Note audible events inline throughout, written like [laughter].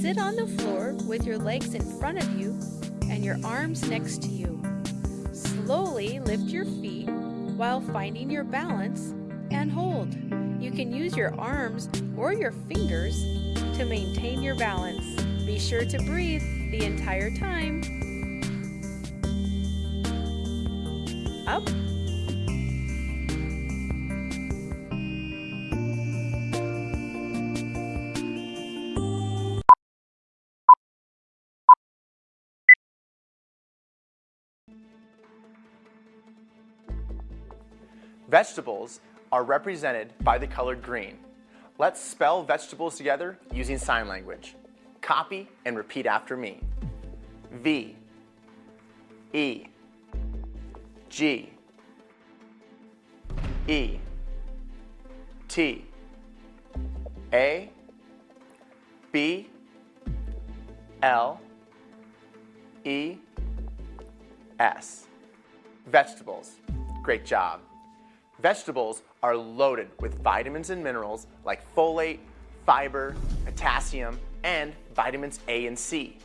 Sit on the floor with your legs in front of you and your arms next to you. Slowly lift your feet while finding your balance and hold. You can use your arms or your fingers to maintain your balance. Be sure to breathe the entire time. Up Vegetables are represented by the color green. Let's spell vegetables together using sign language. Copy and repeat after me. V, E, G, E, T, A, B, L, E, S. Vegetables. Great job. Vegetables are loaded with vitamins and minerals like folate, fiber, potassium, and vitamins A and C.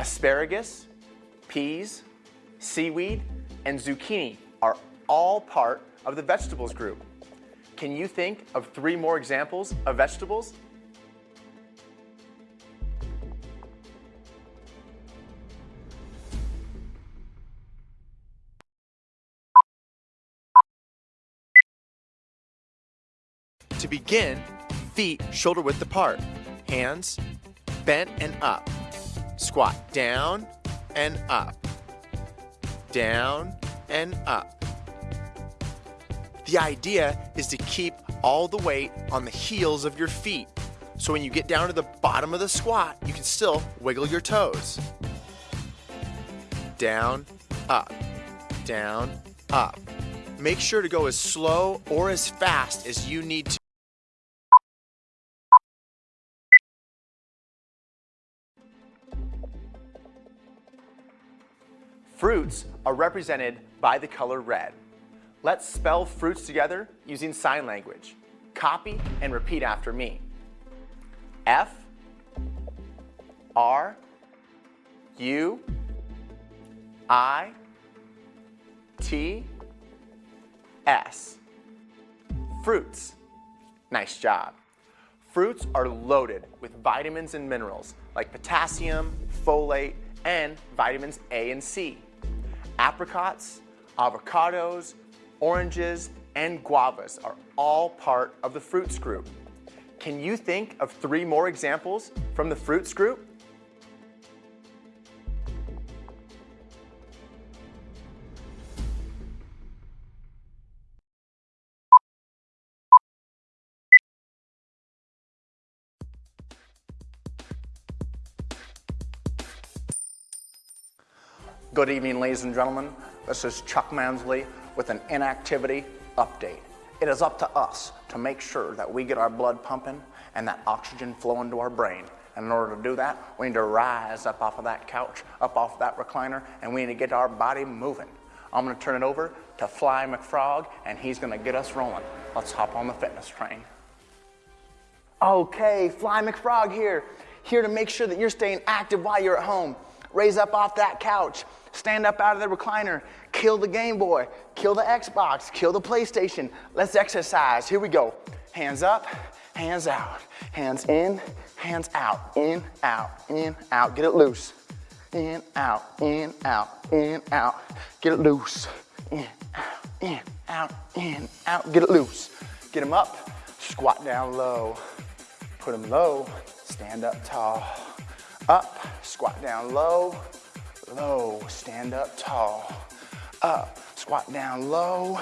Asparagus, peas, seaweed, and zucchini are all part of the vegetables group. Can you think of three more examples of vegetables? To begin, feet shoulder width apart, hands bent and up. Squat down and up, down and up. The idea is to keep all the weight on the heels of your feet. So when you get down to the bottom of the squat, you can still wiggle your toes. Down, up, down, up. Make sure to go as slow or as fast as you need to. Fruits are represented by the color red. Let's spell fruits together using sign language. Copy and repeat after me. F, R, U, I, T, S. Fruits. Nice job. Fruits are loaded with vitamins and minerals like potassium, folate, and vitamins A and C. Apricots, avocados, oranges, and guavas are all part of the fruits group. Can you think of three more examples from the fruits group? Good evening, ladies and gentlemen. This is Chuck Mansley with an inactivity update. It is up to us to make sure that we get our blood pumping and that oxygen flowing to our brain. And in order to do that, we need to rise up off of that couch, up off that recliner, and we need to get our body moving. I'm gonna turn it over to Fly McFrog, and he's gonna get us rolling. Let's hop on the fitness train. Okay, Fly McFrog here, here to make sure that you're staying active while you're at home. Raise up off that couch, stand up out of the recliner, kill the Game Boy, kill the Xbox, kill the PlayStation. Let's exercise. Here we go. Hands up, hands out, hands in, hands out, in, out, in, out. Get it loose. In, out, in, out, in, out. Get it loose. In, out, in, out, in, out. Get it loose. Get them up, squat down low. Put them low, stand up tall. Up, squat down low, low, stand up tall. Up, squat down low,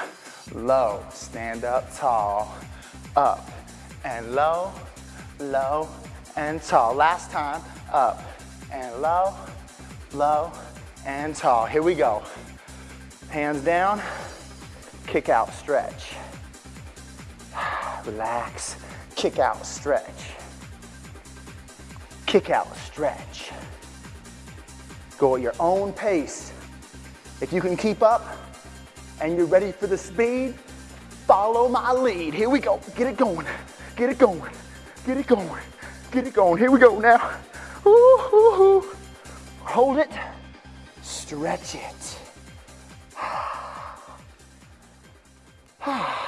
low, stand up tall. Up and low, low and tall. Last time, up and low, low and tall. Here we go. Hands down, kick out, stretch. [sighs] Relax, kick out, stretch. Kick out, stretch. Go at your own pace. If you can keep up and you're ready for the speed, follow my lead. Here we go. Get it going. Get it going. Get it going. Get it going. Here we go now. Ooh, ooh, ooh. Hold it, stretch it. [sighs] [sighs] [sighs]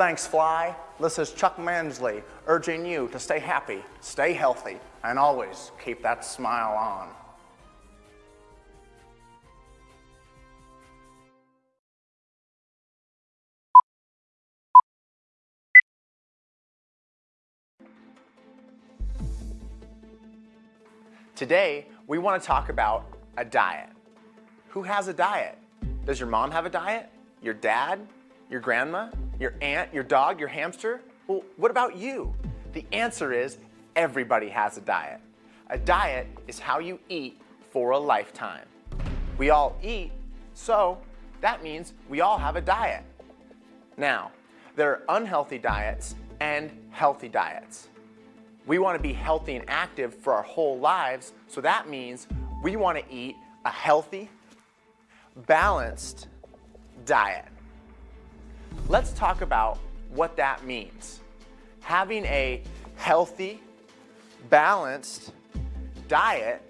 Thanks, Fly. This is Chuck Mansley urging you to stay happy, stay healthy, and always keep that smile on. Today, we want to talk about a diet. Who has a diet? Does your mom have a diet? Your dad? Your grandma? Your aunt? Your dog? Your hamster? Well, what about you? The answer is everybody has a diet. A diet is how you eat for a lifetime. We all eat, so that means we all have a diet. Now, there are unhealthy diets and healthy diets. We want to be healthy and active for our whole lives, so that means we want to eat a healthy, balanced diet. Let's talk about what that means. Having a healthy, balanced diet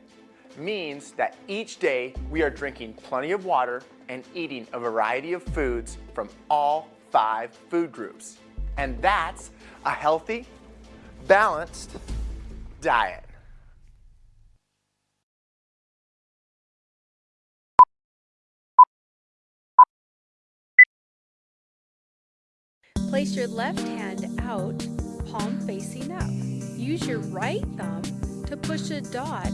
means that each day we are drinking plenty of water and eating a variety of foods from all five food groups. And that's a healthy, balanced diet. Place your left hand out, palm facing up. Use your right thumb to push a dot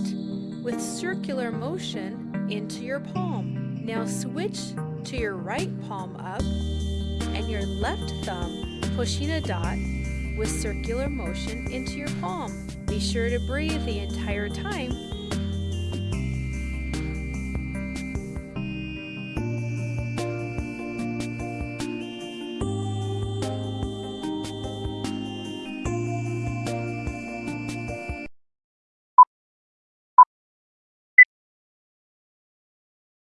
with circular motion into your palm. Now switch to your right palm up and your left thumb pushing a dot with circular motion into your palm. Be sure to breathe the entire time